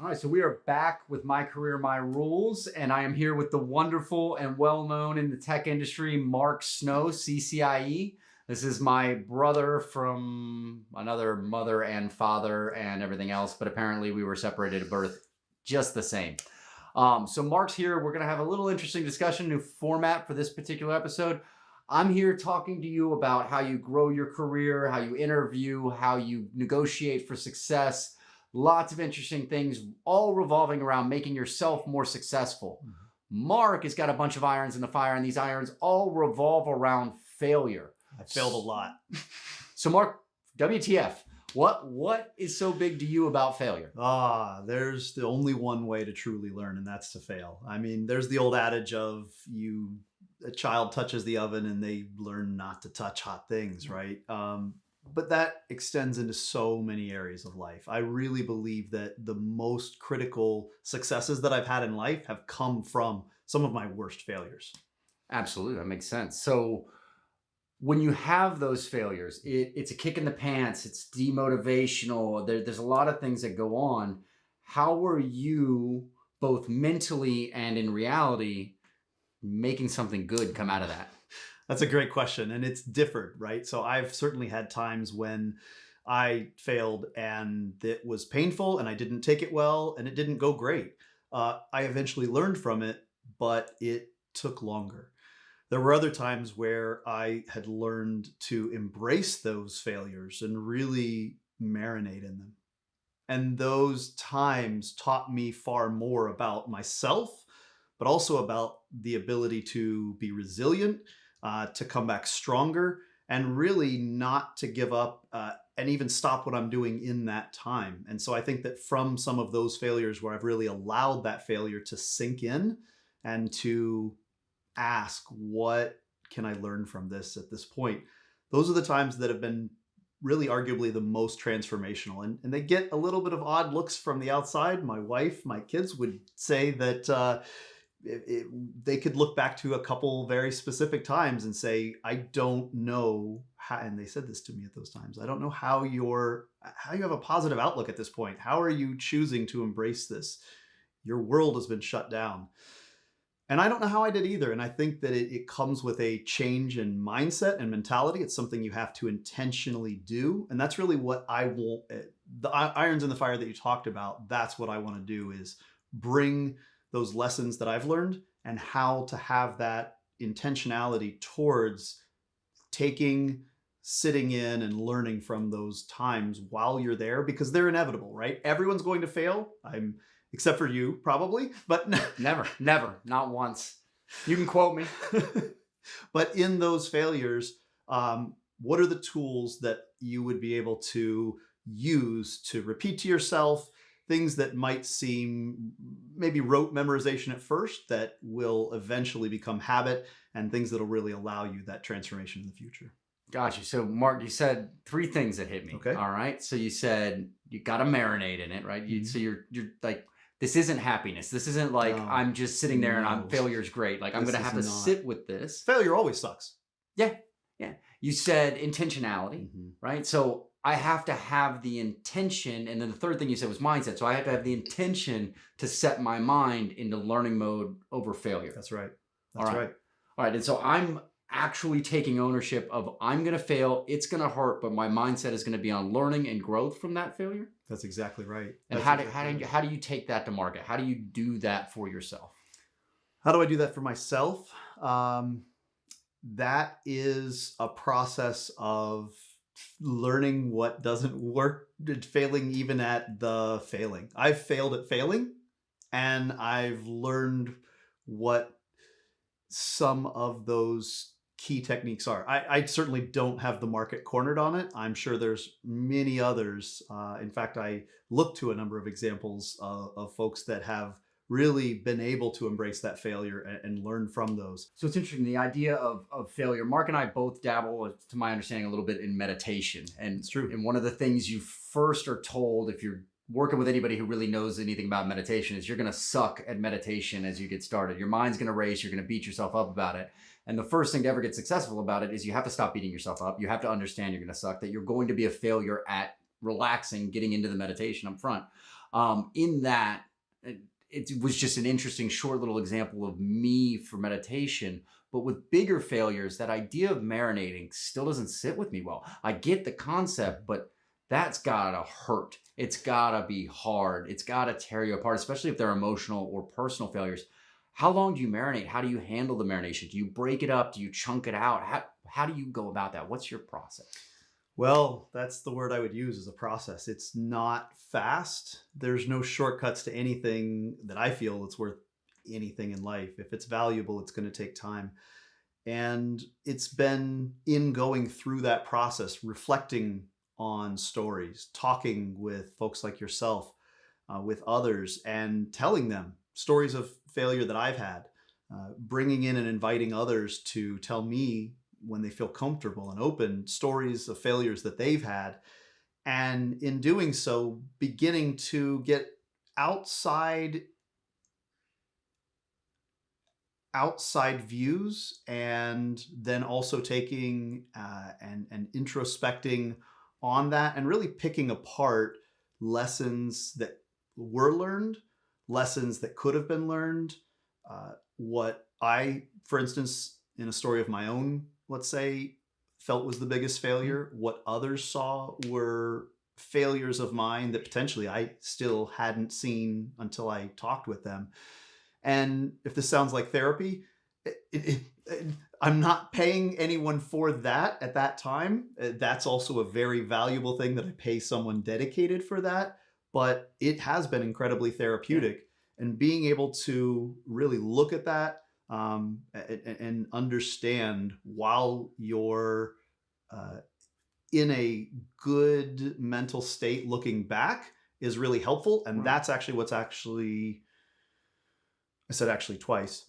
All right, so we are back with My Career, My Rules, and I am here with the wonderful and well known in the tech industry, Mark Snow, CCIE. This is my brother from another mother and father and everything else, but apparently we were separated at birth just the same. Um, so Mark's here. We're going to have a little interesting discussion, new format for this particular episode. I'm here talking to you about how you grow your career, how you interview, how you negotiate for success. Lots of interesting things, all revolving around making yourself more successful. Mm-hmm. Mark has got a bunch of irons in the fire, and these irons all revolve around failure. I failed a lot. so Mark, WTF? What what is so big to you about failure? Ah, there's the only one way to truly learn, and that's to fail. I mean, there's the old adage of you a child touches the oven and they learn not to touch hot things, mm. right? Um, but that extends into so many areas of life. I really believe that the most critical successes that I've had in life have come from some of my worst failures. Absolutely, that makes sense. So when you have those failures, it, it's a kick in the pants, it's demotivational, there, there's a lot of things that go on. How were you both mentally and in reality making something good come out of that? That's a great question. And it's differed, right? So I've certainly had times when I failed and it was painful and I didn't take it well and it didn't go great. Uh, I eventually learned from it, but it took longer. There were other times where I had learned to embrace those failures and really marinate in them. And those times taught me far more about myself, but also about the ability to be resilient, uh, to come back stronger, and really not to give up uh, and even stop what I'm doing in that time. And so I think that from some of those failures where I've really allowed that failure to sink in and to ask, what can I learn from this at this point? Those are the times that have been really arguably the most transformational. And, and they get a little bit of odd looks from the outside. My wife, my kids would say that uh, it, it, they could look back to a couple very specific times and say, I don't know how, and they said this to me at those times, I don't know how you're, how you have a positive outlook at this point. How are you choosing to embrace this? Your world has been shut down. And I don't know how I did either. And I think that it, it, comes with a change in mindset and mentality. It's something you have to intentionally do. And that's really what I want. Eh, the irons in the fire that you talked about, that's what I want to do is bring those lessons that I've learned and how to have that intentionality towards taking, sitting in and learning from those times while you're there because they're inevitable, right? Everyone's going to fail. I'm except for you probably, but never, never, not once. You can quote me. but in those failures, um, what are the tools that you would be able to use to repeat to yourself things that might seem maybe rote memorization at first that will eventually become habit and things that'll really allow you that transformation in the future. Gotcha. So Mark, you said three things that hit me. Okay. All right. So you said you got to marinate in it, right? You, mm -hmm. So you're you're like this isn't happiness. This isn't like no. I'm just sitting there no. and I'm failure's great. Like I'm going to have to not. sit with this. Failure always sucks. Yeah. Yeah. You said intentionality, mm -hmm. right? So I have to have the intention. And then the third thing you said was mindset. So I have to have the intention to set my mind into learning mode over failure. That's right. That's All right. right. All right. And so I'm actually taking ownership of I'm going to fail. It's going to hurt, but my mindset is going to be on learning and growth from that failure. That's exactly right. And That's how do, how, do you, how do you take that to market? How do you do that for yourself? How do I do that for myself? Um, that is a process of learning what doesn't work, failing even at the failing. I've failed at failing and I've learned what some of those key techniques are. I, I, certainly don't have the market cornered on it. I'm sure there's many others. Uh, in fact, I look to a number of examples uh, of folks that have really been able to embrace that failure and, and, learn from those. So it's interesting, the idea of, of failure. Mark and I both dabble, to my understanding, a little bit in meditation. And it's true. And one of the things you first are told if you're working with anybody who really knows anything about meditation is you're going to suck at meditation as you get started. Your mind's going to race. You're going to beat yourself up about it. And the first thing to ever get successful about it is you have to stop beating yourself up. You have to understand you're going to suck, that you're going to be a failure at relaxing, getting into the meditation up front. Um, in that, it, was just an interesting short little example of me for meditation. But with bigger failures, that idea of marinating still doesn't sit with me well. I get the concept, but that's gotta hurt. It's gotta be hard. It's gotta tear you apart, especially if they're emotional or personal failures. How long do you marinate? How do you handle the marination? Do you break it up? Do you chunk it out? How, how do you go about that? What's your process? Well, that's the word I would use as a process. It's not fast. There's no shortcuts to anything that I feel that's worth anything in life. If it's valuable, it's going to take time. And it's been in going through that process, reflecting on stories, talking with folks like yourself, uh, with others, and telling them stories of failure that I've had, uh, bringing in and inviting others to tell me when they feel comfortable and open stories of failures that they've had. And in doing so, beginning to get outside outside views and then also taking uh, and, and introspecting on that and really picking apart lessons that were learned, lessons that could have been learned. Uh, what I, for instance, in a story of my own, let's say, felt was the biggest failure, what others saw were failures of mine that potentially I still hadn't seen until I talked with them. And if this sounds like therapy, it, it, it, I'm not paying anyone for that at that time. Uh, that's also a very valuable thing that I pay someone dedicated for that. But it has been incredibly therapeutic. And being able to really look at that um, and, and, understand while you're uh, in a good mental state looking back is really helpful. And that's actually what's actually I said actually twice.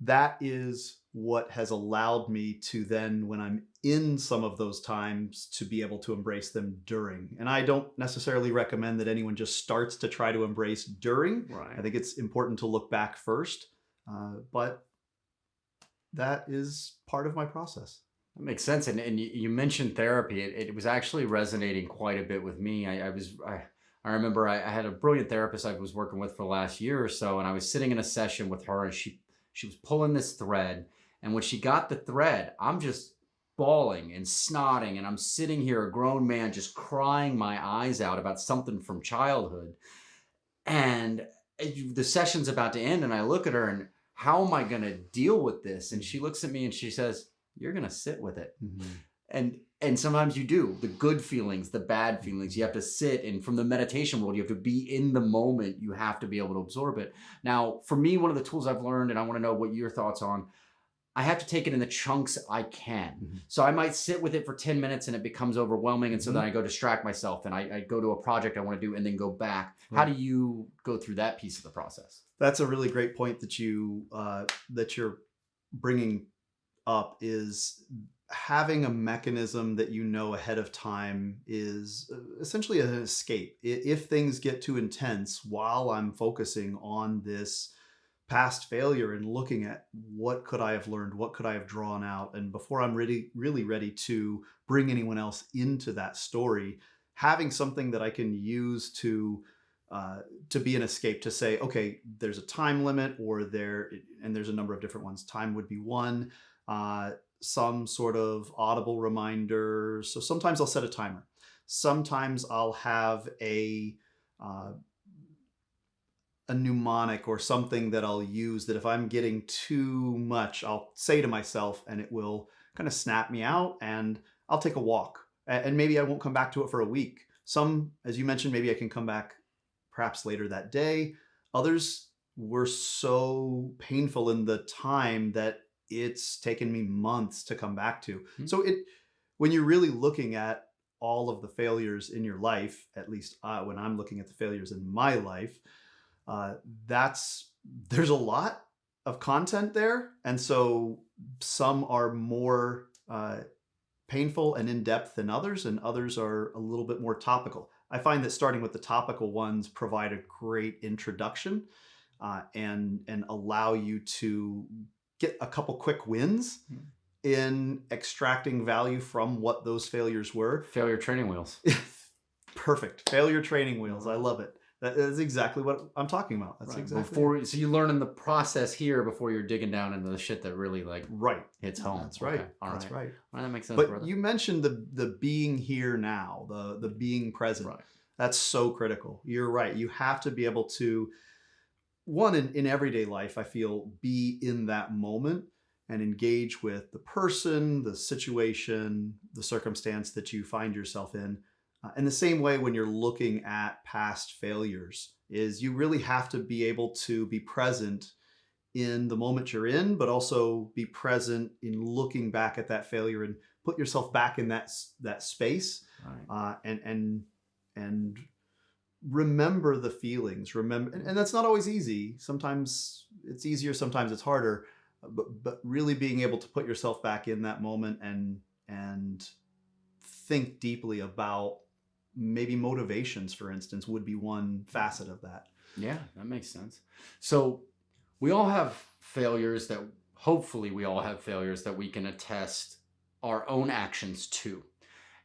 That is what has allowed me to then, when I'm in some of those times, to be able to embrace them during. And I don't necessarily recommend that anyone just starts to try to embrace during. Right. I think it's important to look back first. Uh, but that is part of my process. That makes sense. And, and you mentioned therapy. It, it was actually resonating quite a bit with me. I, I was, I, I remember I, I, had a brilliant therapist I was working with for the last year or so, and I was sitting in a session with her, and she she was pulling this thread, and when she got the thread, I'm just bawling and snotting, and I'm sitting here, a grown man, just crying my eyes out about something from childhood, and the session's about to end, and I look at her, and how am I going to deal with this? And she looks at me and she says, "You're going to sit with it." Mm-hmm. And and sometimes you do the good feelings the bad feelings you have to sit and from the meditation world you have to be in the moment you have to be able to absorb it now for me one of the tools i've learned and i want to know what your thoughts on i have to take it in the chunks i can mm-hmm. so i might sit with it for 10 minutes and it becomes overwhelming and so mm-hmm. then i go distract myself and I, I, go to a project i want to do and then go back right. how do you go through that piece of the process that's a really great point that you uh, that you're bringing up is having a mechanism that you know ahead of time is uh, essentially an escape. If things get too intense while I'm focusing on this past failure and looking at what could I have learned, what could I have drawn out, and before I'm really, really ready to bring anyone else into that story, having something that I can use to uh, to be an escape to say, okay, there's a time limit, or there, and there's a number of different ones. Time would be one. Uh, some sort of audible reminder. So sometimes I'll set a timer. Sometimes I'll have a uh, a mnemonic or something that I'll use that if I'm getting too much, I'll say to myself and it will kind of snap me out and I'll take a walk. And maybe I won't come back to it for a week. Some, as you mentioned, maybe I can come back perhaps later that day. Others were so painful in the time that it's taken me months to come back to. Mm-hmm. So it when you're really looking at all of the failures in your life, at least uh, when I'm looking at the failures in my life, uh, that's there's a lot of content there, and so some are more uh, painful and in depth than others, and others are a little bit more topical. I find that starting with the topical ones provide a great introduction uh, and and allow you to get a couple quick wins hmm. in extracting value from what those failures were. Failure training wheels. Perfect. Failure training wheels. I love it. That is exactly what I'm talking about. That's Right, exactly before. So you learn in the process here before you're digging down into the shit that really like right. hits home. That's right. Okay, All right. That's right. Right, that makes sense, But brother. you mentioned the the being here now, the the being present. right. That's so critical. You're right. You have to be able to one in, in everyday life, I feel, be in that moment and engage with the person, the situation, the circumstance that you find yourself in. Uh, in the same way when you're looking at past failures is you really have to be able to be present in the moment you're in, but also be present in looking back at that failure and put yourself back in that that space Right. uh, and and and remember the feelings remember and, and that's not always easy sometimes it's easier sometimes it's harder but but really being able to put yourself back in that moment and and think deeply about maybe motivations for instance would be one facet of that Yeah, that makes sense. So we all have failures that hopefully we all have failures that we can attest our own actions to.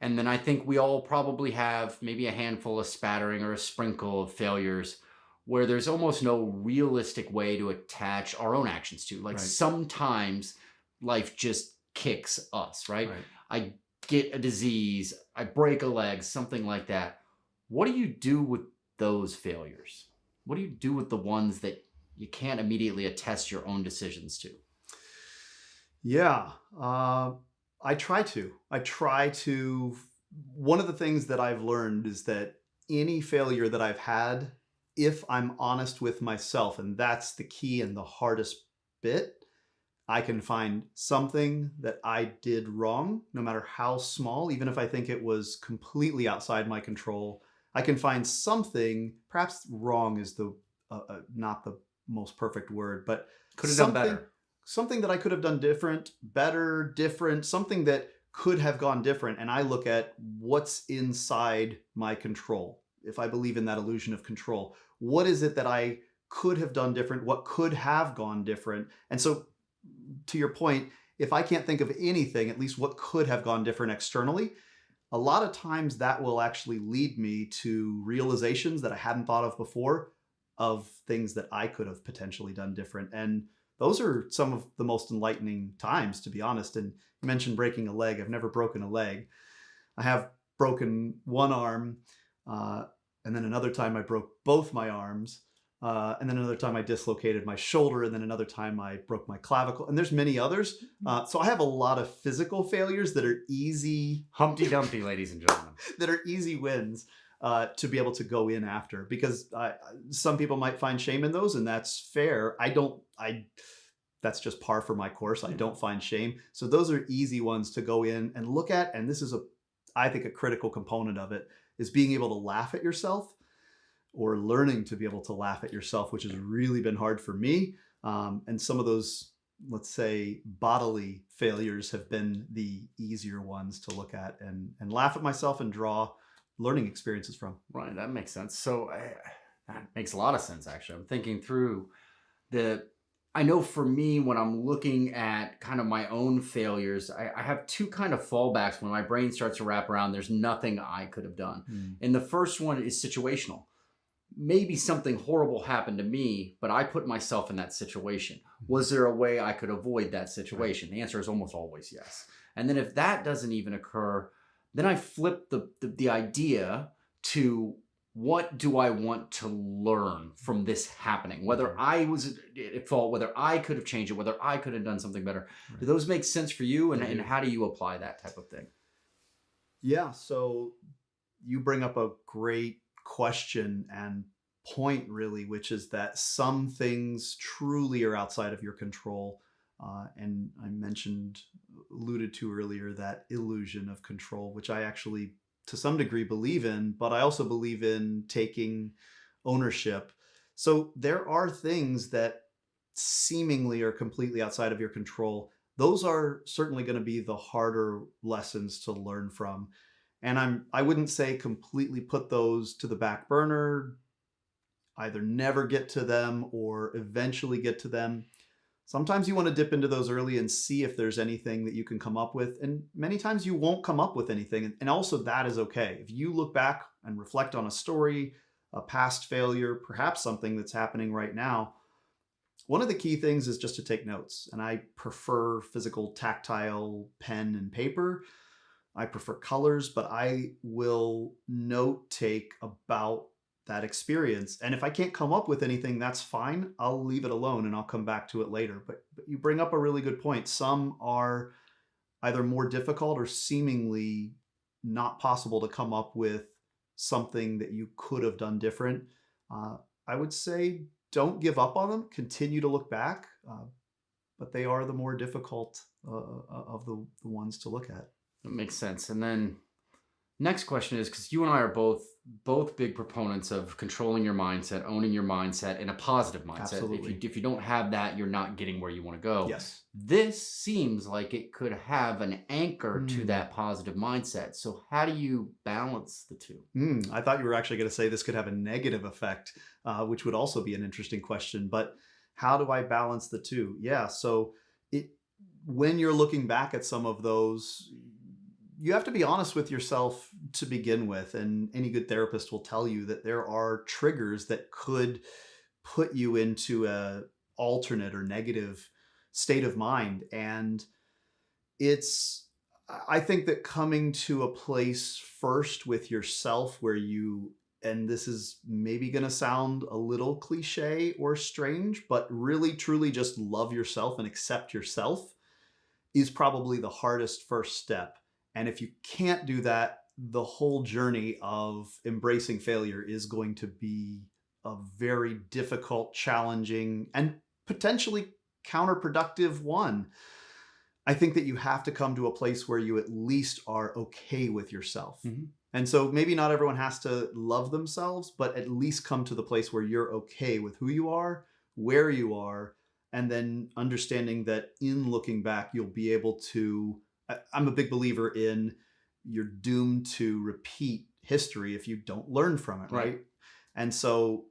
And then I think we all probably have maybe a handful, of spattering, or a sprinkle of failures where there's almost no realistic way to attach our own actions to. Like Right. sometimes life just kicks us, right? I get a disease, I break a leg, something like that. What do you do with those failures? What do you do with the ones that you can't immediately attest your own decisions to? Yeah, uh, I try to. I try to. One of the things that I've learned is that any failure that I've had, if I'm honest with myself, and that's the key and the hardest bit, I can find something that I did wrong, no matter how small, even if I think it was completely outside my control. I can find something, perhaps wrong is the uh, uh, not the most perfect word, but Could have done better. something that I could have done different, better, different, something that could have gone different. And I look at what's inside my control. If I believe in that illusion of control, what is it that I could have done different? What could have gone different? And so, to your point, if I can't think of anything, at least what could have gone different externally, a lot of times that will actually lead me to realizations that I hadn't thought of before of things that I could have potentially done different. And those are some of the most enlightening times, to be honest. And you mentioned breaking a leg. I've never broken a leg. I have broken one arm, uh, and then another time I broke both my arms, uh, and then another time I dislocated my shoulder, and then another time I broke my clavicle. And there's many others. Uh, so I have a lot of physical failures that are easy Humpty Dumpty, ladies and gentlemen. that are easy wins uh, to be able to go in after because I, some people might find shame in those and that's fair i don't i that's just par for my course i don't find shame so those are easy ones to go in and look at and this is a i think a critical component of it is being able to laugh at yourself or learning to be able to laugh at yourself which has really been hard for me um, and some of those let's say bodily failures have been the easier ones to look at and and laugh at myself and draw learning experiences from. Right, that makes sense. So I, that makes a lot of sense, actually. I'm thinking through the. I know for me, when I'm looking at kind of my own failures, I, I have two kind of fallbacks when my brain starts to wrap around. There's nothing I could have done. And the first one is situational. Maybe something horrible happened to me, but I put myself in that situation. Mm-hmm. Was there a way I could avoid that situation? The answer is almost always yes. And then if that doesn't even occur, then I flip the, the, the idea to what do I want to learn from this happening? Whether mm-hmm. I was at fault, whether I could have changed it, whether I could have done something better. Do those make sense for you? And, and how do you apply that type of thing? Yeah, so you bring up a great question and point, really, which is that some things truly are outside of your control. Uh, and I mentioned, alluded to earlier, that illusion of control, which I actually, to some degree, believe in, but I also believe in taking ownership. So there are things that seemingly are completely outside of your control. Those are certainly going to be the harder lessons to learn from and i'm i wouldn't say completely put those to the back burner either never get to them or eventually get to them sometimes you want to dip into those early and see if there's anything that you can come up with and many times you won't come up with anything and also that is okay if you look back and reflect on a story a past failure, perhaps something that's happening right now, one of the key things is just to take notes. And I prefer physical, tactile pen and paper. I prefer colors, but I will note take about that experience. And if I can't come up with anything, that's fine. I'll leave it alone and I'll come back to it later. But, but you bring up a really good point. Some are either more difficult or seemingly not possible to come up with something that you could have done different. Uh, I would say don't give up on them. Continue to look back, uh, but they are the more difficult uh, uh of the, the ones to look at. That makes sense. And then next question is because you and I are both both big proponents of controlling your mindset, owning your mindset, and a positive mindset. Absolutely. If you, if you don't have that, you're not getting where you want to go. Yes. This seems like it could have an anchor to Mm. that positive mindset. So how do you balance the two? Mm, I thought you were actually going to say this could have a negative effect, uh, which would also be an interesting question. But how do I balance the two? Yeah. So it when you're looking back at some of those, you have to be honest with yourself to begin with. And any good therapist will tell you that there are triggers that could put you into a alternate or negative state of mind. And it's I think that coming to a place first with yourself where you and this is maybe going to sound a little cliche or strange, but really truly just love yourself and accept yourself is probably the hardest first step. And if you can't do that, the whole journey of embracing failure is going to be a very difficult, challenging, and potentially counterproductive one. I think that you have to come to a place where you at least are okay with yourself. Mhm. And so maybe not everyone has to love themselves, but at least come to the place where you're okay with who you are, where you are, and then understanding that in looking back, you'll be able to. I- I'm a big believer in you're doomed to repeat history if you don't learn from it, Right. right? And so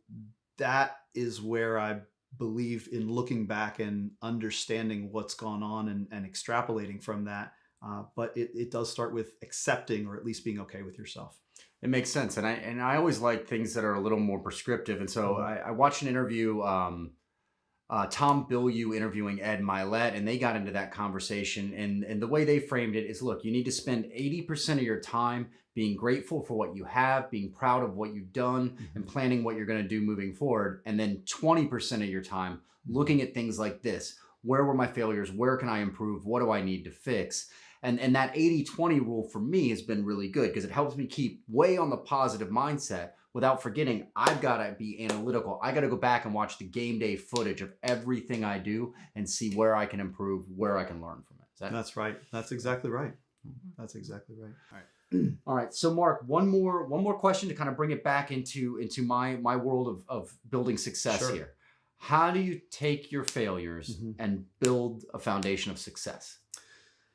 that is where I believe in looking back and understanding what's gone on and, and extrapolating from that. Uh, but it, it does start with accepting or at least being okay with yourself. It makes sense, and I and I always like things that are a little more prescriptive. And so Mhm. I, I watched an interview, um, uh, Tom Bilyeu interviewing Ed Mylett, and they got into that conversation. And and the way they framed it is, look, you need to spend eighty percent of your time being grateful for what you have, being proud of what you've done, and planning what you're going to do moving forward, and then twenty percent of your time looking at things like this: where were my failures? Where can I improve? What do I need to fix? And, and that 80-20 rule for me has been really good because it helps me keep way on the positive mindset without forgetting I've got to be analytical. I got to go back and watch the game day footage of everything I do and see where I can improve, where I can learn from it. that That's right. That's exactly right. That's exactly right. all right? So Mark, one more one more question to kind of bring it back into into my my world of of building success Sure. here. How do you take your failures Mhm. and build a foundation of success?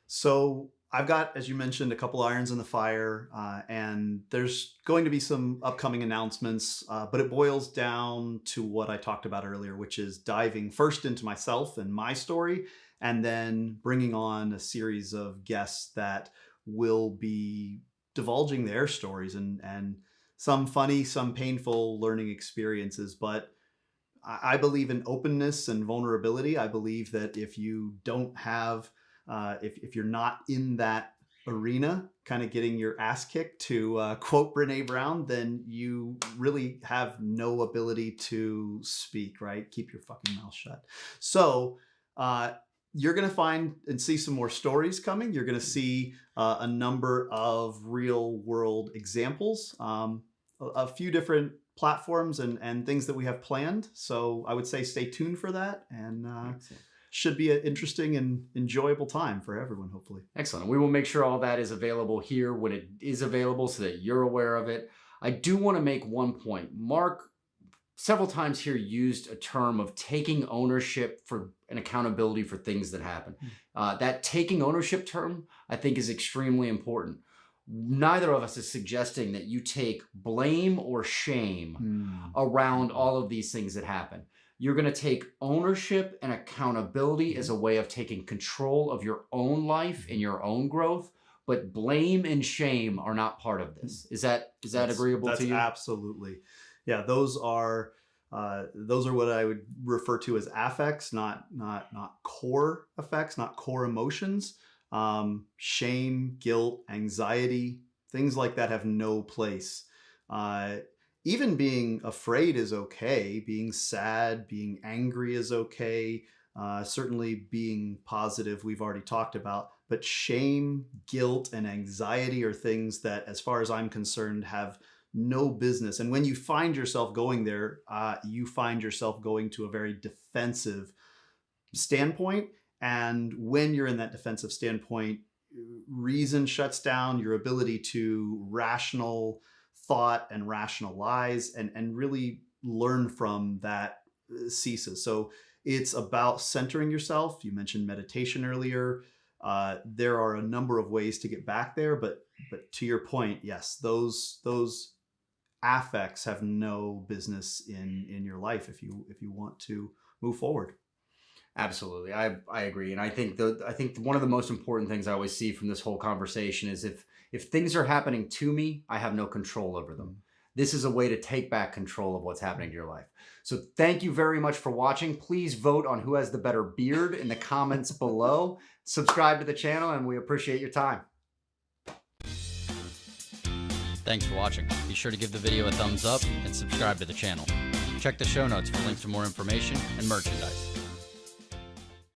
So I've got, as you mentioned, a couple irons in the fire, uh, and there's going to be some upcoming announcements, uh, but it boils down to what I talked about earlier, which is diving first into myself and my story, and then bringing on a series of guests that will be divulging their stories and and some funny, some painful learning experiences, but I I believe in openness and vulnerability. I believe that if you don't have uh, if, if you're not in that arena, kind of getting your ass kicked, to uh, quote Brene Brown, then you really have no ability to speak, right? Keep your fucking mouth shut. So, uh, you're going to find and see some more stories coming. You're going to see uh, a number of real world examples, um, a, a few different platforms and, and things that we have planned. So I would say stay tuned for that. And uh. Should be an interesting and enjoyable time for everyone, hopefully. Excellent. We will make sure all that is available here when it is available so that you're aware of it. I do want to make one point. Mark several times here used a term of taking ownership for and accountability for things that happen. Hmm. Uh, that taking ownership term, I think, is extremely important. Neither of us is suggesting that you take blame or shame around all of these things that happen. You're going to take ownership and accountability as a way of taking control of your own life and your own growth, but blame and shame are not part of this. Is that is that That's- agreeable that's to you? Absolutely. yeah, those are uh, those are what I would refer to as affects, not not not core effects, not core emotions. Um, shame, guilt, anxiety, things like that have no place. Uh, even being afraid is okay. Being sad, being angry is okay. Uh, certainly being positive, we've already talked about. But shame, guilt, and anxiety are things that, as far as I'm concerned, have no business. And when you find yourself going there, uh, you find yourself going to a very defensive standpoint. And when you're in that defensive standpoint, reason shuts down your ability to rational thought and rationalize and, and really learn from that uh, ceases. So it's about centering yourself. You mentioned meditation earlier. Uh, there are a number of ways to get back there, but but to your point, yes, those those affects have no business in in your life if you if you want to move forward. Absolutely, I I agree, and I think the I think one of the most important things I always see from this whole conversation is if if things are happening to me, I have no control over them. Mm. This is a way to take back control of what's happening to your life. So thank you very much for watching. Please vote on who has the better beard in the comments below. Subscribe to the channel, and we appreciate your time. Thanks for watching. Be sure to give the video a thumbs up and subscribe to the channel. Check the show notes for links to more information and merchandise.